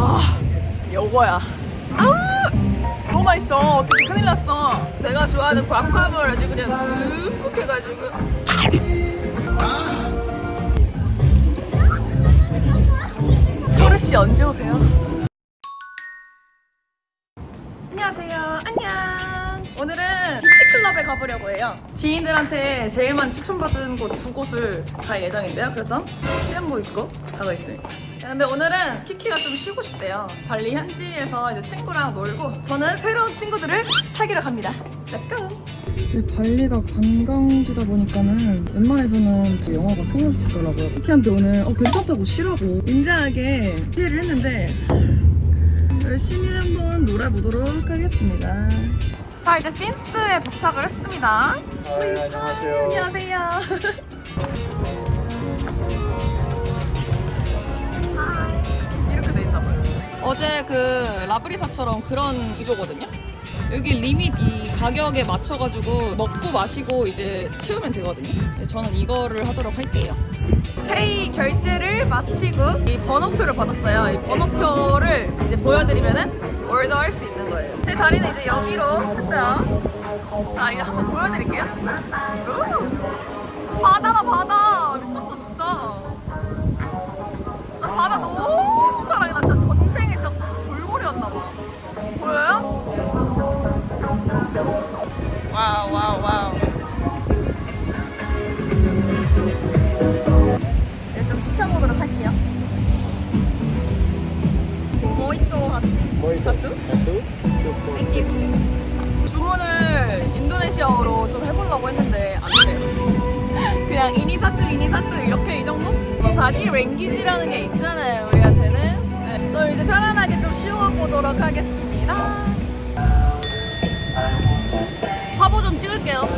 아, 요거야. 아우! 너무 맛있어. 어떻게 큰일 났어. 내가 좋아하는 과카몰 아주 그냥 듬뿍 해가지고. 토르씨 언제 오세요? 해요. 지인들한테 제일 많이 추천받은 곳 두 곳을 갈 예정인데요. 그래서 쌤모 입고 가고 있습니다. 근데 오늘은 키키가 좀 쉬고 싶대요. 발리 현지에서 이제 친구랑 놀고 저는 새로운 친구들을 사귀러 갑니다. Go. 발리가 관광지다 보니까는 웬만해서는 영어가 통하시더라고요. 키키한테 오늘 어, 괜찮다고 쉬라고 인자하게 피해를 했는데 열심히 한번 놀아보도록 하겠습니다. 자 이제 핀스에 도착을 했습니다. 네, 안녕하세요. 안녕하세요. 이렇게 돼 있나 봐요. 어제 그 라브리사처럼 그런 구조거든요. 여기 리밋 이 가격에 맞춰가지고 먹고 마시고 이제 채우면 되거든요. 근데 저는 이거를 하도록 할게요. 페이 결제를 마치고 이 번호표를 받았어요. 이 번호표를 이제 보여드리면은 올더할 수 있는 거예요. 제 자리는 이제 여기로 했어요. 자 이제 한번 보여드릴게요. 우! 바다다 바다 ini satu ini satu 이렇게 이 정도? 뭐 바디 랭귀지라는 게 있잖아요 우리한테는. 네. 그래서 이제 편안하게 좀 쉬어보도록 하겠습니다. 화보 좀 찍을게요.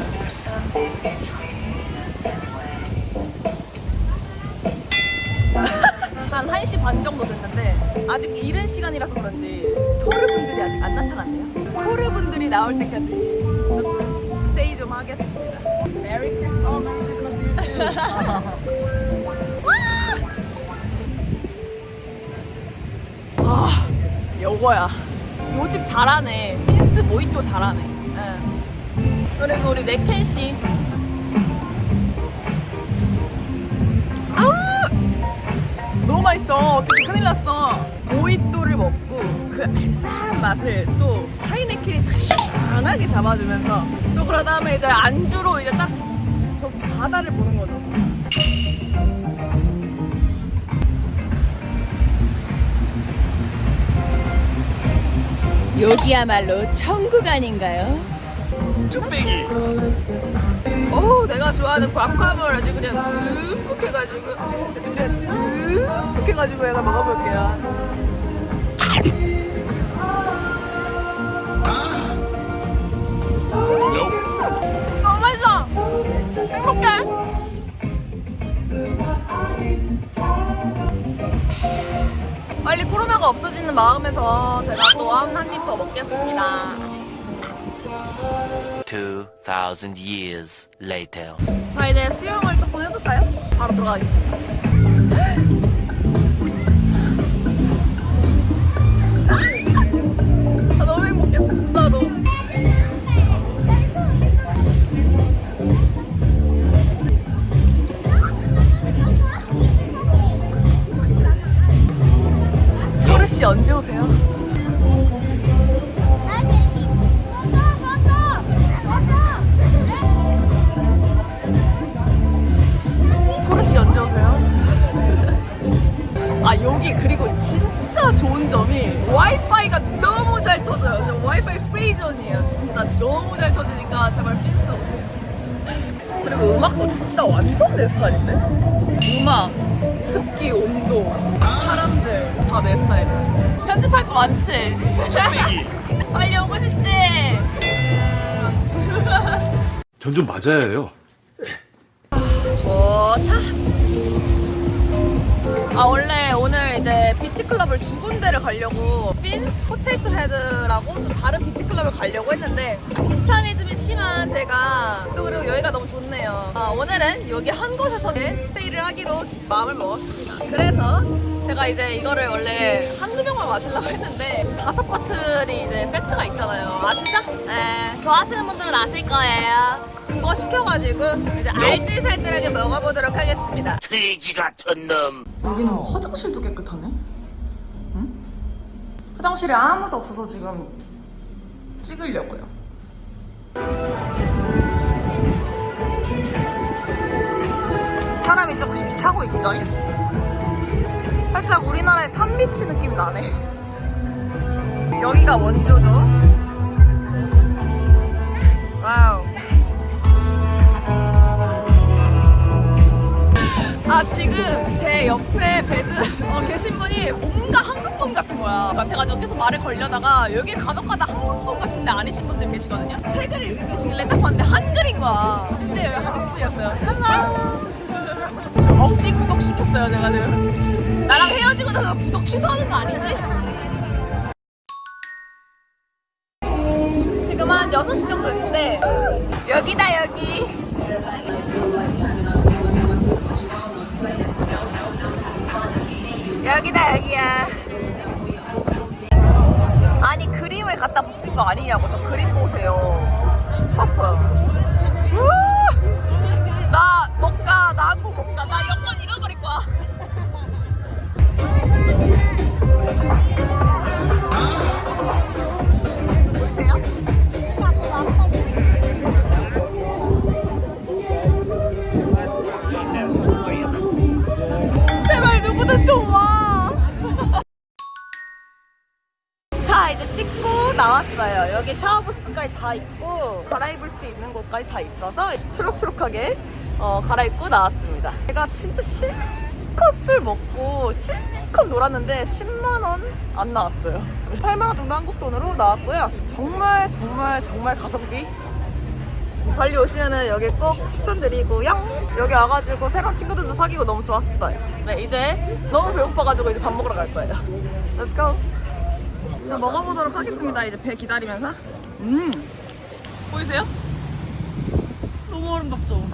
한 1시 반 정도 됐는데 아직 이른 시간이라서 그런지 토르분들이 아직 안 나타났네요. 토르분들이 나올 때까지 아, 요거야. 요집 잘하네. 핀스 모히또 잘하네. 예. 그리고 우리 네켄 씨. 아우! 너무 맛있어. 어떻게 큰일 났어. 모히또를 먹고 그 알싸한 맛을 또 하이네켄이 딱 시원하게 잡아주면서 또 그러 다음에 이제 안주로 이제 딱 저 바다를 보는 거죠. 여기야말로 천국 아닌가요? 쭈빼기. 오 내가 좋아하는 과카몰 아주 그냥 듬뿍 해가지고 아주 그냥 듬뿍 해가지고 내가 먹어볼게요 빨리 코로나가 없어지는 마음에서 제가 또한입 더 먹겠습니다 2,000 years later. 자 이제 수영을 조금 해볼까요? 바로 들어가겠습니다. 토르 씨 언제 오세요? 아 여기 그리고 진짜 좋은 점이 와이파이가 너무 잘 터져요. 저 와이파이 free zone이에요. 진짜 너무 잘 터지니까 제발 Finns 오세요. 그리고 음악도 진짜 완전 내 스타일인데? 음악, 습기, 온도, 다 내 스타일이야. 편집할 거 많지? 빨리 오고 싶지? 전 좀 맞아야 해요. 좋다. 아 원래 오늘 이제 beach club을 두 군데를 가려고 Finns Potato Head라고 또 다른 beach club을 가려고 했는데 귀차니즘이 심한 제가 또 그리고 여기가 너무 좋네요. 아, 오늘은 여기 한 곳에서 stay를 하기로 마음을 먹었습니다. 그래서 제가 이제 이거를 원래 한두 병만 마시려고 했는데 다섯 bottle이 이제 세트가 있잖아요. 아시죠? 네, 좋아하시는 분들은 아실 거예요. 그거 시켜가지고 이제 알뜰살뜰하게 먹어보도록 하겠습니다. 돼지 같은 놈. 여기는 화장실도 깨끗하네. 응? 화장실에 아무도 없어서 지금 찍으려고요. 사람이 조금씩 차고 있죠? 살짝 우리나라의 탐비치 느낌 나네. 여기가 원조죠. Wow. 아 지금 제 옆에 bed 어, 계신 분이 뭔가 한국분 같은 거야. 같아가지고 계속 말을 걸려다가 여기 간혹가다 한국분 같은데 아니신 분들 계시거든요. 책을 읽으시길래 딱 봤는데 한글인 거야. 근데 여기 한국분이었어요. Hello 억지 구독시켰어요 제가 지금. 나랑 헤어지고 나서 구독 취소하는 거 아니지? 지금 한 6시 정도 됐는데 여기야. 아니 그림을 갖다 붙인 거 아니냐고. 저 그림 보세요. 미쳤어요 다 있고 갈아입을 수 있는 곳까지 다 있어서 초록초록하게 어, 갈아입고 나왔습니다. 제가 진짜 실컷 술 먹고 실컷 놀았는데 10만 원 안 나왔어요. 8만 원 정도 한국 돈으로 나왔고요. 정말 정말 정말 가성비 발리 오시면은 여기 꼭 추천드리고요. 여기 와가지고 새로운 친구들도 사귀고 너무 좋았어요. 네, 이제 너무 배고파가지고 이제 밥 먹으러 갈 거예요. Let's go. 자, 먹어보도록 하겠습니다. 이제 배 기다리면서. 음 보이세요? 너무 아름답죠?